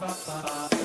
ba ba ba.